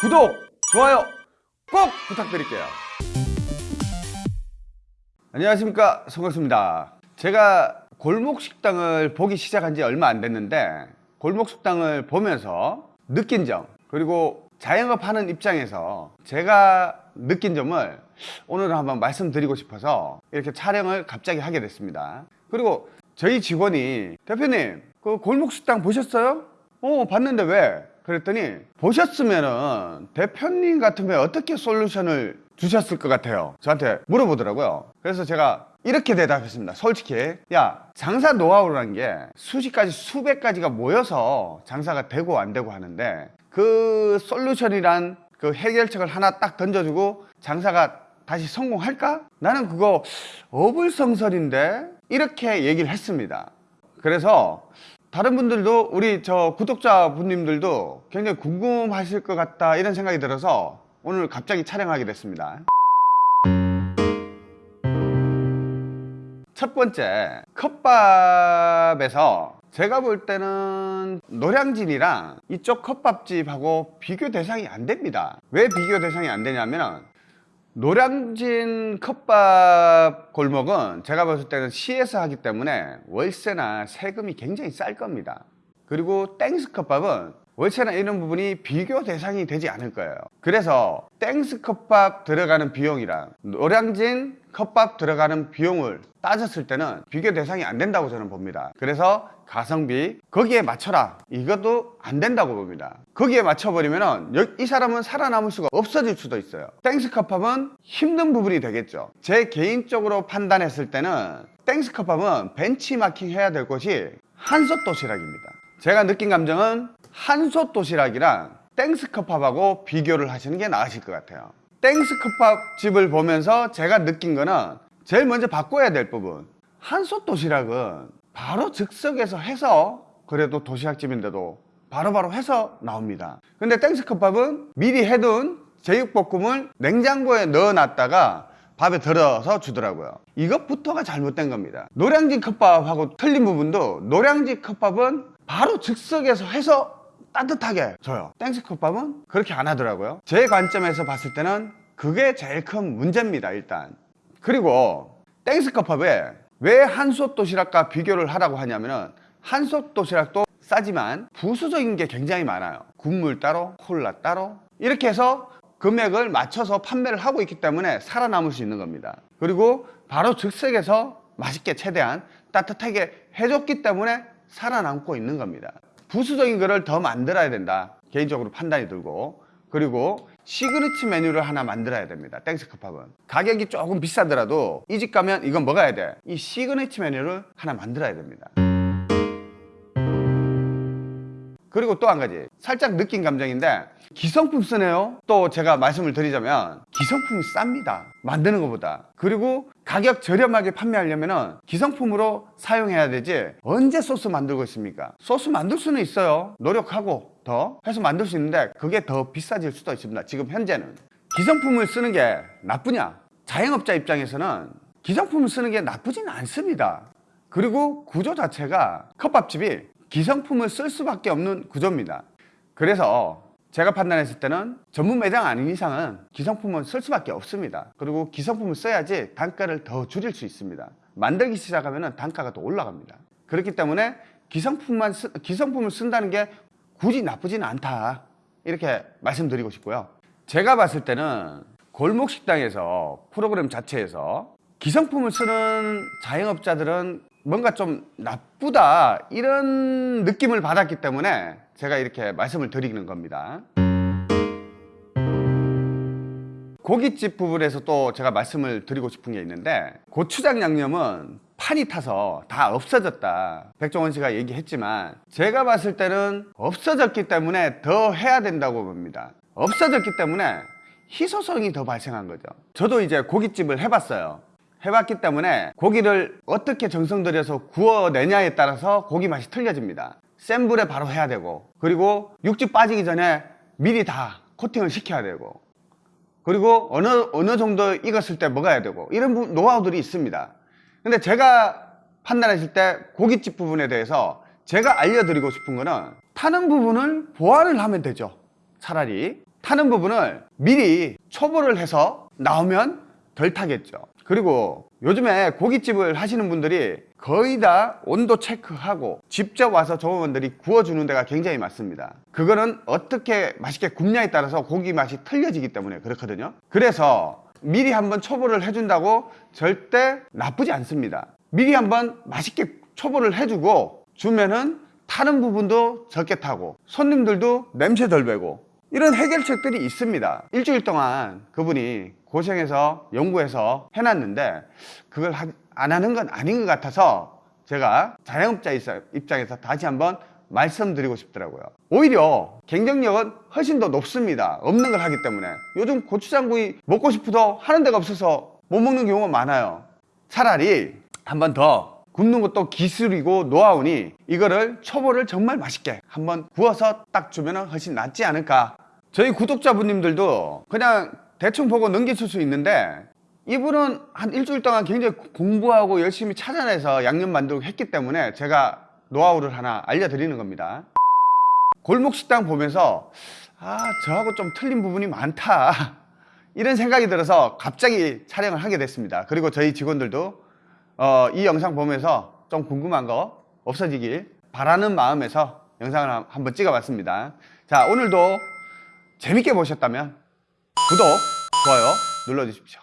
구독, 좋아요 꼭 부탁드릴게요. 안녕하십니까 송강수입니다. 제가 골목 식당을 보기 시작한 지 얼마 안 됐는데 골목 식당을 보면서 느낀 점 그리고 자영업 하는 입장에서 제가 느낀 점을 오늘 한번 말씀드리고 싶어서 이렇게 촬영을 갑자기 하게 됐습니다. 그리고 저희 직원이 대표님 그 골목 식당 보셨어요? 어 봤는데 왜? 그랬더니 보셨으면은 대표님 같으면 어떻게 솔루션을 주셨을 것 같아요? 저한테 물어보더라고요. 그래서 제가 이렇게 대답했습니다. 솔직히. 야 장사 노하우라는 게 수십 가지 수백 가지가 모여서 장사가 되고 안 되고 하는데 그 솔루션이란 그 해결책을 하나 딱 던져주고 장사가 다시 성공할까? 나는 그거 어불성설인데 이렇게 얘기를 했습니다. 그래서 다른 분들도 우리 저 구독자 분님들도 굉장히 궁금하실 것 같다 이런 생각이 들어서 오늘 갑자기 촬영하게 됐습니다. 첫 번째 컵밥에서 제가 볼 때는 노량진이랑 이쪽 컵밥집하고 비교 대상이 안 됩니다. 왜 비교 대상이 안 되냐면 노량진 컵밥 골목은 제가 봤을 때는 시에서 하기 때문에 월세나 세금이 굉장히 쌀 겁니다. 그리고 땡스 컵밥은 월세나 이런 부분이 비교 대상이 되지 않을 거예요. 그래서 땡스 컵밥 들어가는 비용이랑 노량진 컵밥 들어가는 비용을 따졌을 때는 비교 대상이 안 된다고 저는 봅니다. 그래서 가성비 거기에 맞춰라. 이것도 안 된다고 봅니다. 거기에 맞춰버리면 이 사람은 살아남을 수가 없어질 수도 있어요. 땡스 컵밥은 힘든 부분이 되겠죠. 제 개인적으로 판단했을 때는 땡스 컵밥은 벤치마킹 해야 될 곳이 한솥 도시락입니다. 제가 느낀 감정은 한솥 도시락이랑 땡스 컵밥하고 비교를 하시는 게 나으실 것 같아요 땡스컵밥 집을 보면서 제가 느낀 거는 제일 먼저 바꿔야 될 부분. 한솥 도시락은 바로 즉석에서 해서 그래도 도시락집인데도 바로바로 해서 나옵니다. 근데 땡스컵밥은 미리 해둔 제육볶음을 냉장고에 넣어놨다가 밥에 덜어서 주더라고요. 이것부터가 잘못된 겁니다. 노량진 컵밥하고 틀린 부분도 노량진 컵밥은 바로 즉석에서 해서 따뜻하게 줘요. 땡스컵밥은 그렇게 안 하더라고요. 제 관점에서 봤을 때는 그게 제일 큰 문제입니다 일단. 그리고 땡스컵밥에 왜 한솥 도시락과 비교를 하라고 하냐면은 한솥 도시락도 싸지만 부수적인 게 굉장히 많아요. 국물 따로 콜라 따로. 이렇게 해서 금액을 맞춰서 판매를 하고 있기 때문에 살아남을 수 있는 겁니다. 그리고 바로 즉석에서 맛있게 최대한 따뜻하게 해줬기 때문에 살아남고 있는 겁니다 부수적인 거를 더 만들어야 된다. 개인적으로 판단이 들고. 그리고 시그니치 메뉴를 하나 만들어야 됩니다. 땡스컵밥은. 가격이 조금 비싸더라도 이 집 가면 이건 먹어야 돼이 시그니치 메뉴를 하나 만들어야 됩니다 그리고 또 한 가지. 살짝 느낀 감정인데 기성품 쓰네요. 또 제가 말씀을 드리자면 기성품이 쌉니다. 만드는 것보다. 그리고 가격 저렴하게 판매하려면 기성품으로 사용해야 되지 언제 소스 만들고 있습니까? 소스 만들 수는 있어요. 노력하고 더 해서 만들 수 있는데 그게 더 비싸질 수도 있습니다. 지금 현재는. 기성품을 쓰는 게 나쁘냐? 자영업자 입장에서는 기성품을 쓰는 게 나쁘진 않습니다. 그리고 구조 자체가 컵밥집이 기성품을 쓸 수밖에 없는 구조입니다. 그래서 제가 판단했을 때는 전문 매장 아닌 이상은 기성품은 쓸 수밖에 없습니다. 그리고 기성품을 써야지 단가를 더 줄일 수 있습니다. 만들기 시작하면 단가가 또 올라갑니다. 그렇기 때문에 기성품만 쓰, 기성품을 쓴다는 게 굳이 나쁘지는 않다. 이렇게 말씀드리고 싶고요. 제가 봤을 때는 골목 식당에서 프로그램 자체에서 기성품을 쓰는 자영업자들은 뭔가 좀 나쁘다 이런 느낌을 받았기 때문에 제가 이렇게 말씀을 드리는 겁니다. 고깃집 부분에서 또 제가 말씀을 드리고 싶은 게 있는데 고추장 양념은 판이 타서 다 없어졌다. 백종원 씨가 얘기했지만 제가 봤을 때는 없어졌기 때문에 더 해야 된다고 봅니다. 없어졌기 때문에 희소성이 더 발생한 거죠. 저도 이제 고깃집을 해봤어요 해봤기 때문에 고기를 어떻게 정성 들여서 구워내냐에 따라서 고기 맛이 틀려집니다. 센 불에 바로 해야 되고 그리고 육즙 빠지기 전에 미리 다 코팅을 시켜야 되고 그리고 어느 어느 정도 익었을 때 먹어야 되고 이런 노하우들이 있습니다. 근데 제가 판단했을 때 고깃집 부분에 대해서 제가 알려드리고 싶은 거는 타는 부분을 보완을 하면 되죠 차라리. 타는 부분을 미리 초보를 해서 나오면 덜 타겠죠. 그리고 요즘에 고깃집을 하시는 분들이 거의 다 온도 체크하고 직접 와서 조업원들이 구워주는 데가 굉장히 많습니다. 그거는 어떻게 맛있게 굽냐에 따라서 고기 맛이 틀려지기 때문에 그렇거든요. 그래서 미리 한번 초보를 해준다고 절대 나쁘지 않습니다. 미리 한번 맛있게 초보를 해주고 주면은 타는 부분도 적게 타고 손님들도 냄새 덜 배고 이런 해결책들이 있습니다. 일주일 동안 그분이 고생해서 연구해서 해놨는데 그걸 하- 안 하는 건 아닌 것 같아서 제가 자영업자 입장에서 다시 한번 말씀드리고 싶더라고요. 오히려 경쟁력은 훨씬 더 높습니다. 없는 걸 하기 때문에. 요즘 고추장구이 먹고 싶어도 하는 데가 없어서 못 먹는 경우가 많아요. 차라리 한 번 더 굽는 것도 기술이고 노하우니 이거를 초보를 정말 맛있게 한번 구워서 딱 주면 훨씬 낫지 않을까. 저희 구독자분님들도 그냥 대충 보고 넘기실 수 있는데 이분은 한 일주일 동안 굉장히 공부하고 열심히 찾아내서 양념 만들고 했기 때문에 제가 노하우를 하나 알려드리는 겁니다. 골목 식당 보면서 아 저하고 좀 틀린 부분이 많다. 이런 생각이 들어서 갑자기 촬영을 하게 됐습니다. 그리고 저희 직원들도 어, 이 영상 보면서 좀 궁금한 거 없어지길 바라는 마음에서 영상을 한- 한번 찍어봤습니다. 자 오늘도 재밌게 보셨다면 구독, 좋아요 눌러주십시오